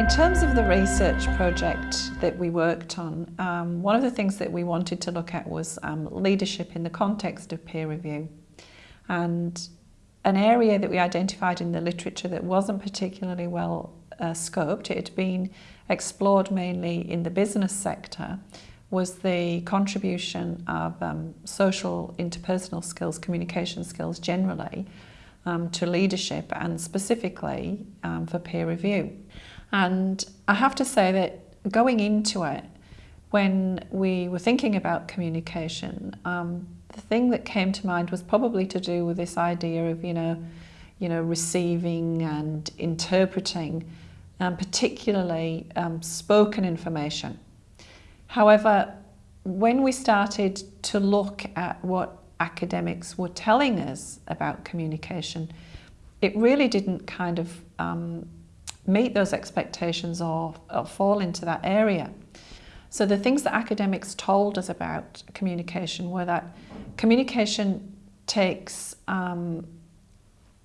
In terms of the research project that we worked on, um, one of the things that we wanted to look at was um, leadership in the context of peer review. And an area that we identified in the literature that wasn't particularly well uh, scoped, it had been explored mainly in the business sector, was the contribution of um, social interpersonal skills, communication skills generally, um, to leadership and specifically um, for peer review. And I have to say that going into it, when we were thinking about communication, um, the thing that came to mind was probably to do with this idea of, you know, you know, receiving and interpreting, um, particularly um, spoken information. However, when we started to look at what academics were telling us about communication, it really didn't kind of um, meet those expectations or, or fall into that area. So the things that academics told us about communication were that communication takes um,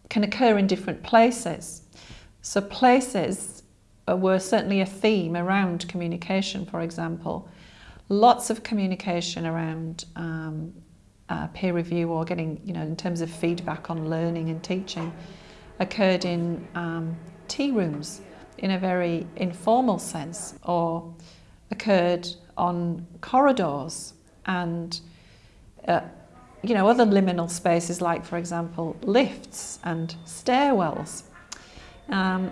can occur in different places. So places were certainly a theme around communication, for example. Lots of communication around um, uh, peer review or getting, you know, in terms of feedback on learning and teaching occurred in um, tea rooms in a very informal sense or occurred on corridors and uh, you know other liminal spaces like for example lifts and stairwells. Um,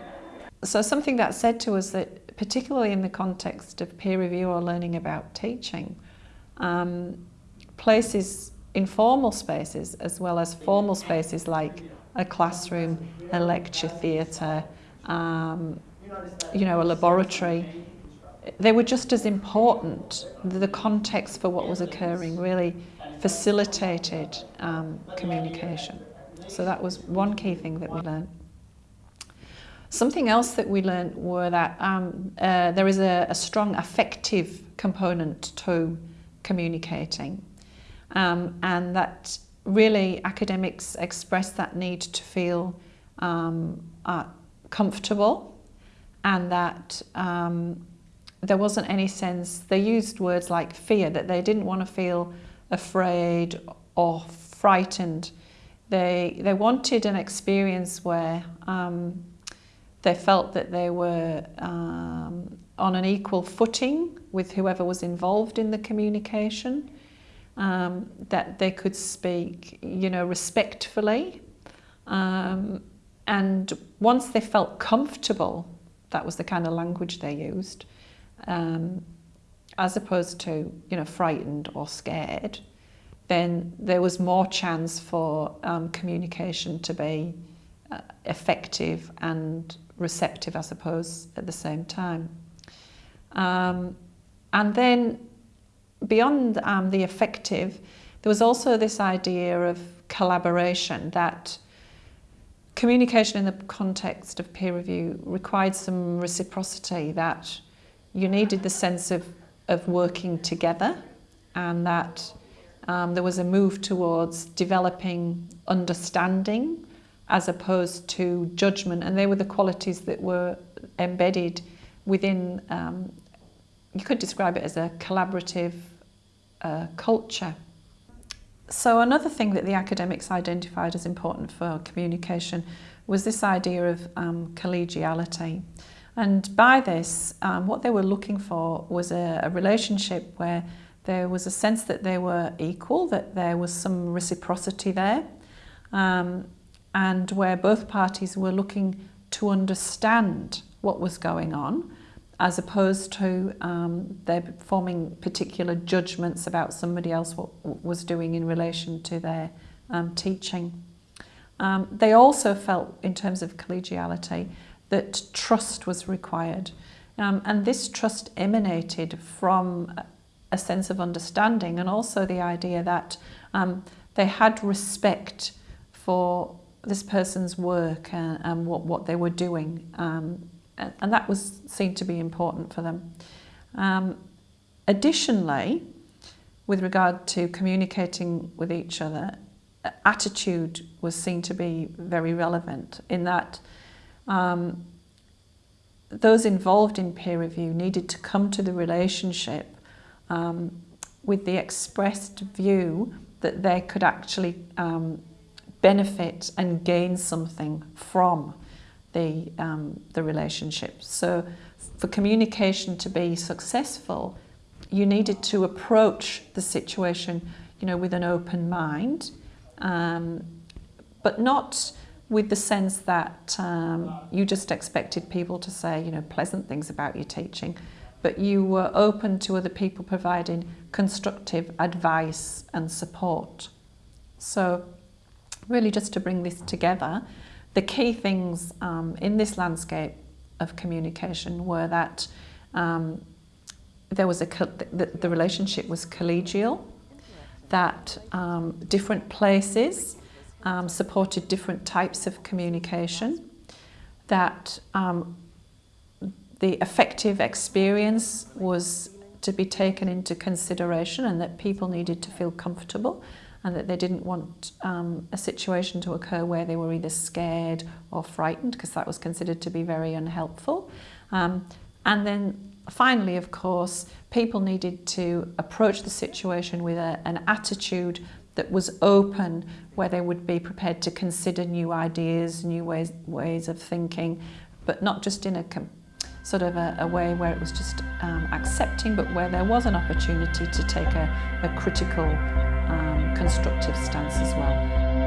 so something that said to us that particularly in the context of peer review or learning about teaching um, places informal spaces as well as formal spaces like a classroom a lecture theatre um, you know, a laboratory, they were just as important. The context for what was occurring really facilitated um, communication. So that was one key thing that we learned. Something else that we learned were that um, uh, there is a, a, strong affective component to communicating um, and that really academics express that need to feel uh, comfortable and that um, there wasn't any sense, they used words like fear, that they didn't want to feel afraid or frightened. They, they wanted an experience where um, they felt that they were um, on an equal footing with whoever was involved in the communication, um, that they could speak, you know, respectfully. Um, and once they felt comfortable that was the kind of language they used, um, as opposed to, you know, frightened or scared, then there was more chance for um, communication to be uh, effective and receptive, I suppose, at the same time. Um, and then beyond um, the affective, there was also this idea of collaboration that communication in the context of peer review required some reciprocity that you needed the sense of, of working together and that um, there was a move towards developing understanding as opposed to judgment. And they were the qualities that were embedded within um, you could describe it as a collaborative uh, culture so another thing that the academics identified as important for communication was this idea of um, collegiality. And by this, um, what they were looking for was a, a relationship where there was a sense that they were equal, that there was some reciprocity there, um, and where both parties were looking to understand what was going on as opposed to um, they're forming particular judgments about somebody else what was doing in relation to their um, teaching. Um, they also felt, in terms of collegiality, that trust was required. Um, and this trust emanated from a sense of understanding and also the idea that um, they had respect for this person's work and, and what, what they were doing um, and that was seen to be important for them. Um, additionally, with regard to communicating with each other, attitude was seen to be very relevant in that um, those involved in peer review needed to come to the relationship um, with the expressed view that they could actually um, benefit and gain something from the, um, the relationship. So for communication to be successful, you needed to approach the situation you know, with an open mind, um, but not with the sense that um, you just expected people to say, you know, pleasant things about your teaching, but you were open to other people providing constructive advice and support. So really just to bring this together, the key things um, in this landscape of communication were that um, there was a the, the relationship was collegial, that um, different places um, supported different types of communication, that um, the affective experience was to be taken into consideration and that people needed to feel comfortable and that they didn't want um, a situation to occur where they were either scared or frightened because that was considered to be very unhelpful. Um, and then finally, of course, people needed to approach the situation with a, an attitude that was open, where they would be prepared to consider new ideas, new ways, ways of thinking, but not just in a sort of a, a way where it was just um, accepting, but where there was an opportunity to take a, a critical, um, constructive stance as well.